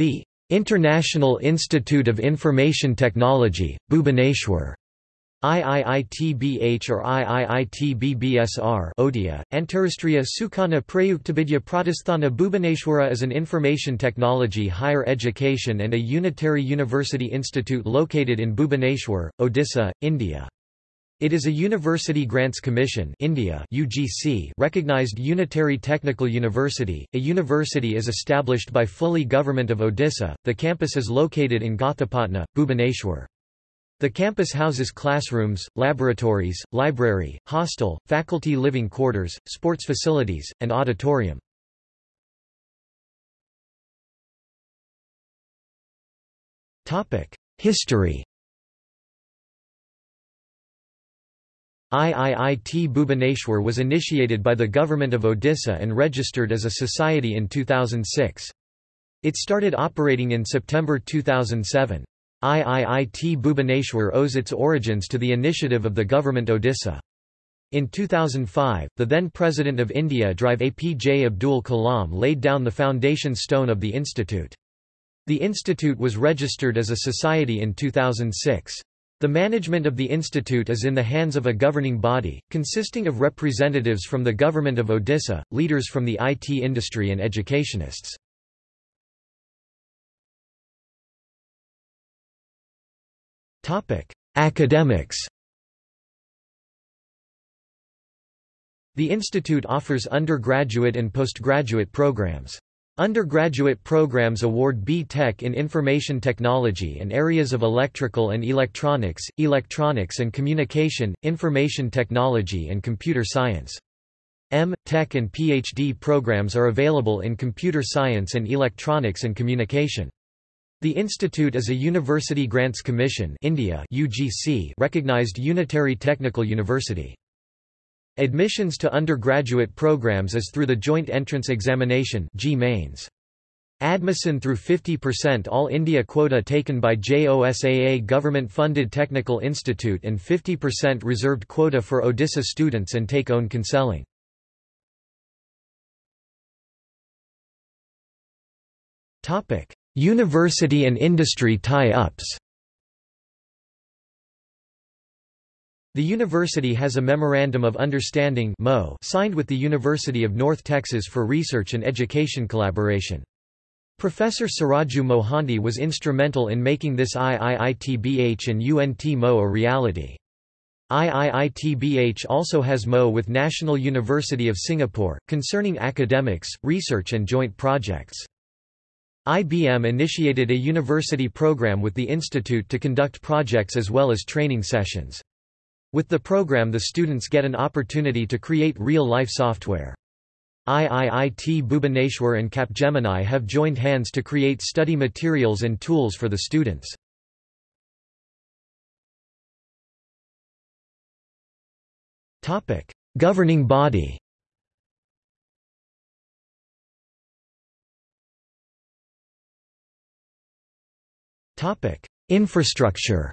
The International Institute of Information Technology, Bhubaneswar IIITBH or IIITBBSR Odia, Antarashtriya Sukhana Prayuktibidya Pratisthana Bhubaneswara is an information technology higher education and a unitary university institute located in Bhubaneswar, Odisha, India. It is a University Grants Commission India UGC recognized unitary technical university. A university is established by fully government of Odisha. The campus is located in Gothapatna, Bhubaneswar. The campus houses classrooms, laboratories, library, hostel, faculty living quarters, sports facilities, and auditorium. History IIIT Bhubaneswar was initiated by the government of Odisha and registered as a society in 2006. It started operating in September 2007. IIIT Bhubaneswar owes its origins to the initiative of the government of Odisha. In 2005, the then President of India Drive APJ Abdul Kalam laid down the foundation stone of the institute. The institute was registered as a society in 2006. The management of the institute is in the hands of a governing body, consisting of representatives from the government of Odisha, leaders from the IT industry and educationists. Academics The institute offers undergraduate and postgraduate programs. Undergraduate programs award B.Tech in Information Technology and areas of electrical and electronics, electronics and communication, information technology and computer science. M. Tech and PhD programs are available in computer science and electronics and communication. The institute is a University Grants Commission India UGC recognized unitary technical university. Admissions to undergraduate programs is through the Joint Entrance Examination. Admission through 50% All India quota taken by JOSAA government-funded technical institute and 50% reserved quota for Odisha students and take-own conselling. Topic: University and industry tie-ups The university has a Memorandum of Understanding signed with the University of North Texas for research and education collaboration. Professor Saraju Mohanty was instrumental in making this IIITBH and UNT-MO a reality. IIITBH also has MO with National University of Singapore, concerning academics, research and joint projects. IBM initiated a university program with the institute to conduct projects as well as training sessions. With the program the students get an opportunity to create real-life software. IIIT Bhubaneswar and Capgemini have joined hands to create study materials and tools for the students. Governing body Infrastructure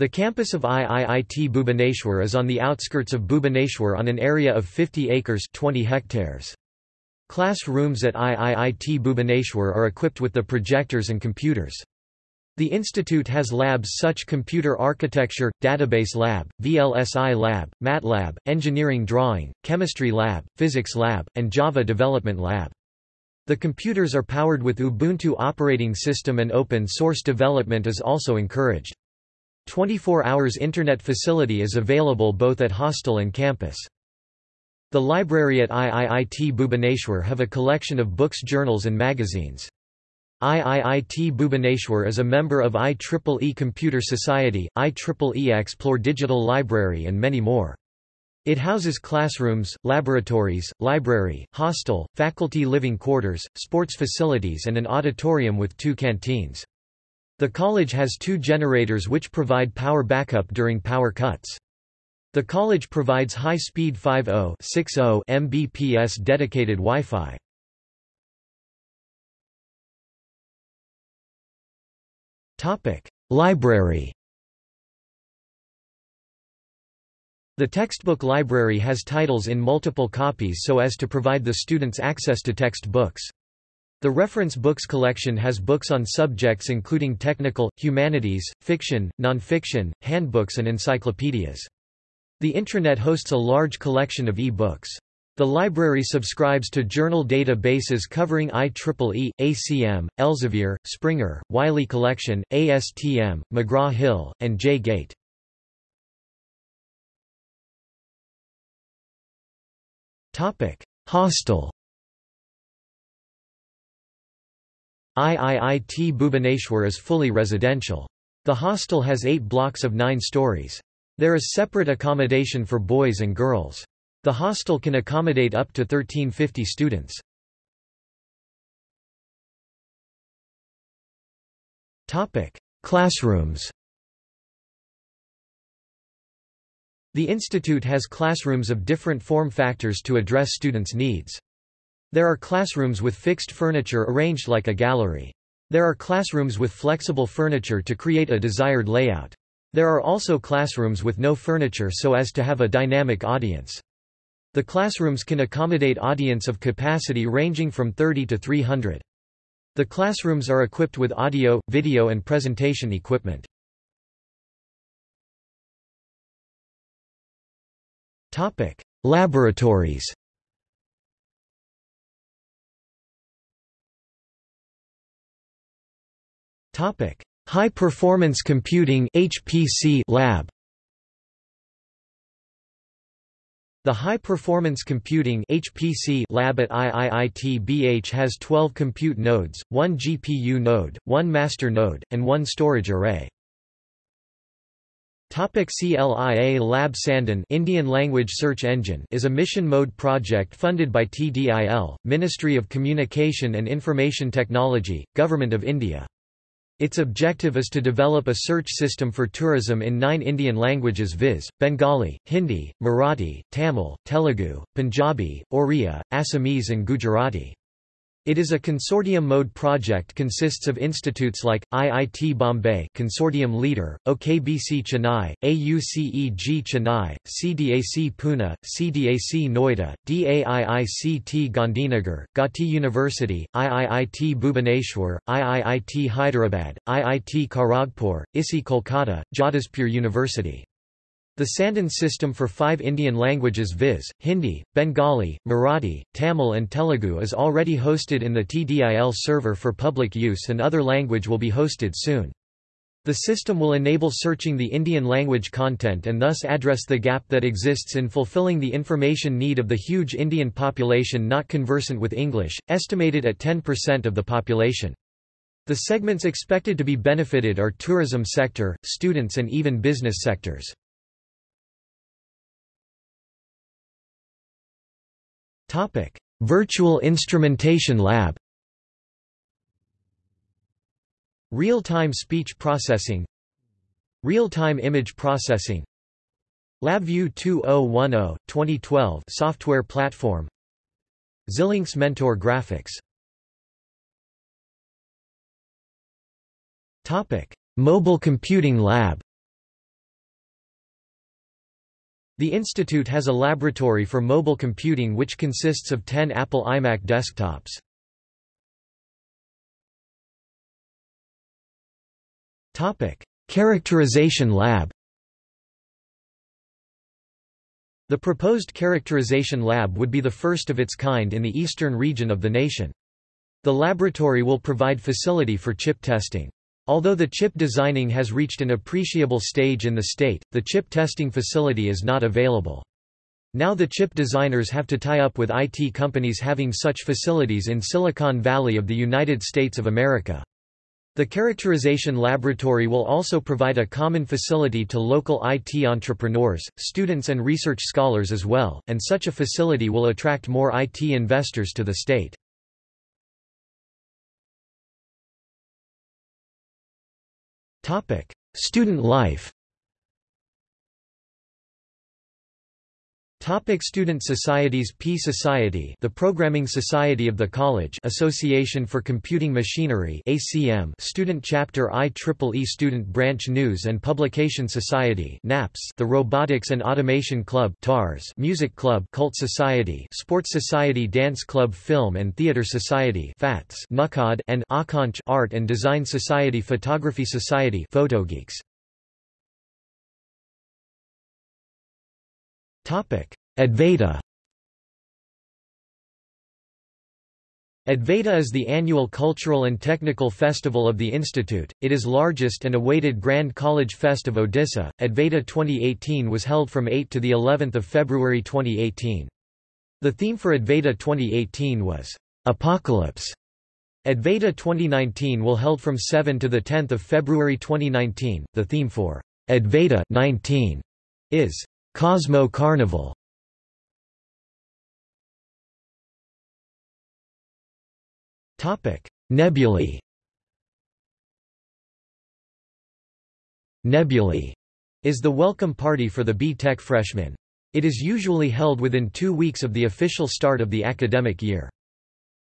The campus of IIIT Bhubaneswar is on the outskirts of Bhubaneswar on an area of 50 acres 20 hectares. Classrooms at IIIT Bhubaneswar are equipped with the projectors and computers. The institute has labs such Computer Architecture, Database Lab, VLSI Lab, MATLAB, Engineering Drawing, Chemistry Lab, Physics Lab, and Java Development Lab. The computers are powered with Ubuntu operating system and open source development is also encouraged. 24 hours internet facility is available both at hostel and campus. The library at IIIT Bhubaneswar have a collection of books journals and magazines. IIIT Bhubaneswar is a member of IEEE Computer Society, IEEE Xplore Digital Library and many more. It houses classrooms, laboratories, library, hostel, faculty living quarters, sports facilities and an auditorium with two canteens. The college has two generators which provide power backup during power cuts. The college provides high-speed 5.0 Mbps dedicated Wi-Fi. Library The textbook library has titles in multiple copies so as to provide the students access to textbooks. The reference books collection has books on subjects including technical, humanities, fiction, nonfiction, handbooks and encyclopedias. The intranet hosts a large collection of e-books. The library subscribes to journal databases covering IEEE, ACM, Elsevier, Springer, Wiley Collection, ASTM, McGraw-Hill, and J-Gate. Hostel IIIT Bhubaneswar is fully residential. The hostel has eight blocks of nine stories. There is separate accommodation for boys and girls. The hostel can accommodate up to 1350 students. Classrooms The institute has classrooms of different form factors to address students' needs. There are classrooms with fixed furniture arranged like a gallery. There are classrooms with flexible furniture to create a desired layout. There are also classrooms with no furniture so as to have a dynamic audience. The classrooms can accommodate audience of capacity ranging from 30 to 300. The classrooms are equipped with audio, video and presentation equipment. Laboratories Topic: High Performance Computing (HPC) Lab. The High Performance Computing (HPC) lab at IIIT-BH has 12 compute nodes, 1 GPU node, 1 master node, and 1 storage array. Topic CLIA Lab Sandhan Indian Language Search Engine is a mission mode project funded by TDIL, Ministry of Communication and Information Technology, Government of India. Its objective is to develop a search system for tourism in nine Indian languages viz., Bengali, Hindi, Marathi, Tamil, Telugu, Punjabi, Oriya, Assamese and Gujarati. It is a consortium mode project consists of institutes like, IIT Bombay consortium leader, AU-KBC Chennai, AUCEG Chennai, CDAC Pune, CDAC Noida, DAIICT Gandhinagar, Gauhati University, IIIT Bhubaneswar, IIIT Hyderabad, IIT Kharagpur, ISI Kolkata, Jadavpur University. The Sandhan system for five Indian languages viz., Hindi, Bengali, Marathi, Tamil and Telugu is already hosted in the TDIL server for public use and other language will be hosted soon. The system will enable searching the Indian language content and thus address the gap that exists in fulfilling the information need of the huge Indian population not conversant with English, estimated at 10% of the population. The segments expected to be benefited are tourism sector, students and even business sectors. Topic: Virtual Instrumentation Lab. Real-time speech processing. Real-time image processing. LabVIEW 2010 2012 software platform. Xilinx Mentor Graphics. Topic: Mobile Computing Lab. The institute has a laboratory for mobile computing which consists of 10 Apple iMac desktops. Characterization Lab The proposed characterization lab would be the first of its kind in the eastern region of the nation. The laboratory will provide facility for chip testing. Although the chip designing has reached an appreciable stage in the state, the chip testing facility is not available. Now the chip designers have to tie up with IT companies having such facilities in Silicon Valley of the United States of America. The characterization laboratory will also provide a common facility to local IT entrepreneurs, students and research scholars as well, and such a facility will attract more IT investors to the state. Student life Topic student societies P Society The Programming Society of the College Association for Computing Machinery ACM Student Chapter IEEE Student Branch News and Publication Society NAPS The Robotics and Automation Club TARS Music Club Cult Society Sports Society Dance Club Film and Theatre Society FATS NUCOD and Akonch Art and Design Society Photography Society Photogeeks Advaita Advaita is the annual cultural and technical festival of the Institute, it is largest and awaited Grand College Fest of Odisha. Advaita 2018 was held from 8 to the 11th of February 2018. The theme for Advaita 2018 was Apocalypse. Advaita 2019 will held from 7 to the 10th of February 2019. The theme for Advaita 19 is Cosmo Carnival. Nebulae. Nebulae is the welcome party for the B.Tech freshmen. It is usually held within two weeks of the official start of the academic year.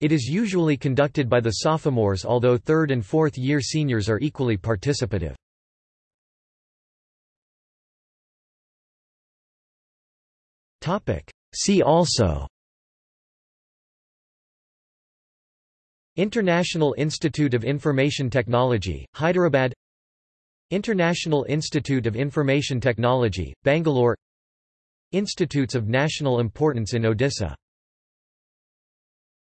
It is usually conducted by the sophomores although third and fourth year seniors are equally participative. See also. International Institute of Information Technology, Hyderabad. International Institute of Information Technology, Bangalore. Institutes of National Importance in Odisha